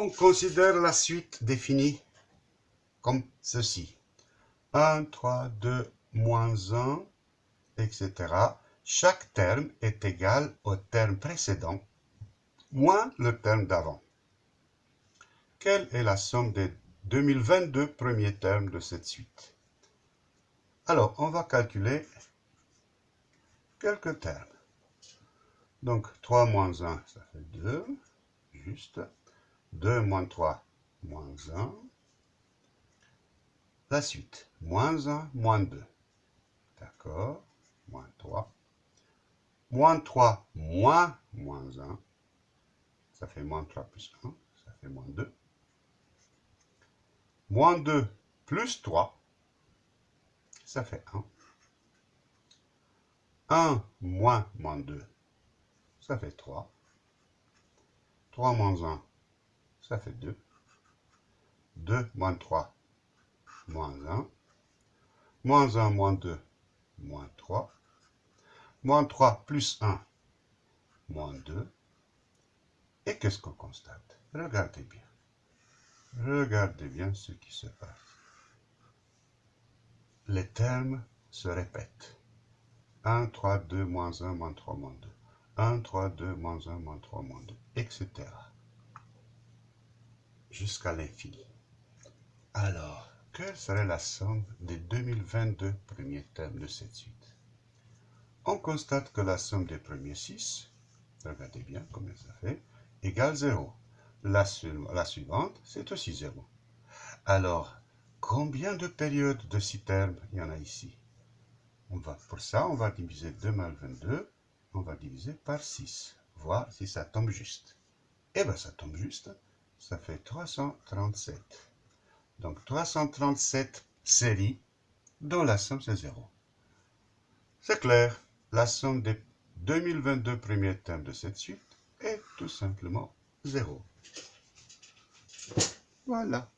On considère la suite définie comme ceci. 1, 3, 2, moins 1, etc. Chaque terme est égal au terme précédent moins le terme d'avant. Quelle est la somme des 2022 premiers termes de cette suite? Alors, on va calculer quelques termes. Donc, 3 moins 1, ça fait 2, juste. 2 moins 3, moins 1. La suite, moins 1, moins 2. D'accord Moins 3. Moins 3, moins, moins 1. Ça fait moins 3 plus 1, ça fait moins 2. Moins 2 plus 3, ça fait 1. 1 moins moins 2, ça fait 3. 3 moins 1, ça fait 2. 2 moins 3, moins 1. Moins 1 moins 2, moins 3. Moins 3 plus 1, moins 2. Et qu'est-ce qu'on constate? Regardez bien. Regardez bien ce qui se passe. Les termes se répètent. 1, 3, 2, moins 1, moins 3, moins 2. 1, 3, 2, moins 1, moins 3, moins 2, etc. Jusqu'à l'infini. Alors, quelle serait la somme des 2022 premiers termes de cette suite? On constate que la somme des premiers 6, regardez bien combien ça fait, égale 0. La, suivante, c'est aussi 0. Alors, combien de périodes de 6 termes il y en a ici? On va, Pour ça, on va diviser 2 mal 22, on va diviser par 6, voir si ça tombe juste. Eh bien, ça tombe juste, ça fait 337. Donc, 337 séries dont la somme, c'est 0. C'est clair, la somme des 2022 premiers termes de cette suite est tout simplement 0. Voilà.